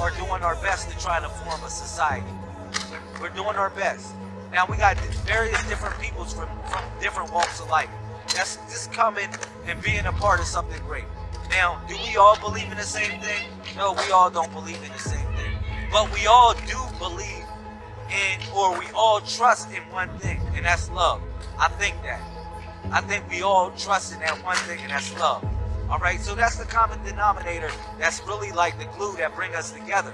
are doing our best to try to form a society. We're doing our best. Now we got various different peoples from, from different walks of life. That's just coming and being a part of something great. Now, do we all believe in the same thing? No, we all don't believe in the same thing. But we all do believe in, or we all trust in one thing, and that's love. I think that. I think we all trust in that one thing, and that's love. All right, so that's the common denominator. That's really like the glue that bring us together.